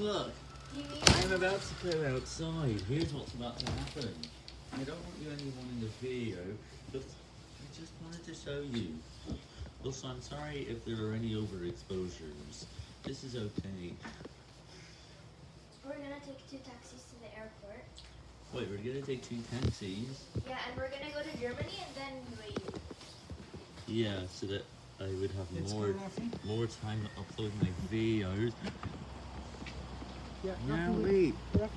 look, Do you mean I'm about to go outside. Here's what's about to happen. I don't want you anyone in the video, but I just wanted to show you. Also, I'm sorry if there are any overexposures. This is okay. we're gonna take two taxis to the airport? Wait, we're gonna take two taxis. Yeah, and we're gonna go to Germany and then UAE. Yeah, so that I would have Let's more more time to upload my videos. Yeah, wait. Rafi,